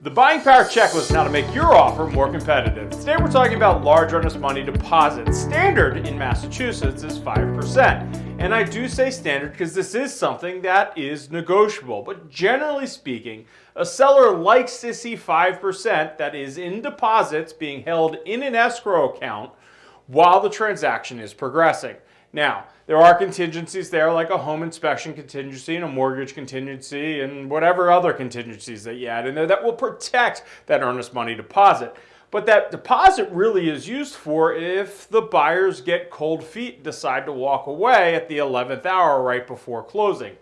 The buying power checklist on how to make your offer more competitive. Today we're talking about large earnest money deposits. Standard in Massachusetts is 5%. And I do say standard because this is something that is negotiable. But generally speaking, a seller likes to see 5% that is in deposits being held in an escrow account while the transaction is progressing. Now, there are contingencies there like a home inspection contingency and a mortgage contingency and whatever other contingencies that you add in there that will protect that earnest money deposit. But that deposit really is used for if the buyers get cold feet decide to walk away at the 11th hour right before closing.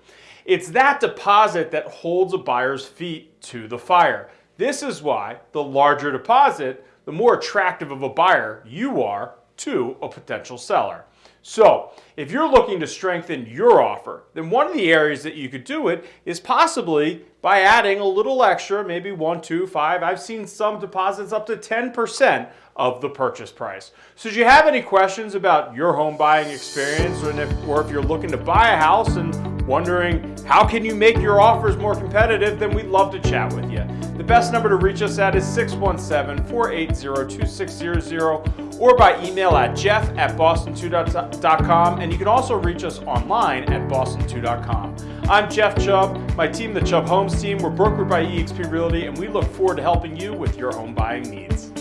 It's that deposit that holds a buyer's feet to the fire. This is why the larger deposit, the more attractive of a buyer you are to a potential seller. So if you're looking to strengthen your offer, then one of the areas that you could do it is possibly by adding a little extra, maybe one, two, five. I've seen some deposits up to 10% of the purchase price. So do you have any questions about your home buying experience or if, or if you're looking to buy a house and wondering how can you make your offers more competitive, then we'd love to chat with you. The best number to reach us at is 617-480-2600 or by email at jeff at boston2.com and you can also reach us online at boston2.com. I'm Jeff Chubb, my team, the Chubb Homes team. We're brokered by eXp Realty and we look forward to helping you with your home buying needs.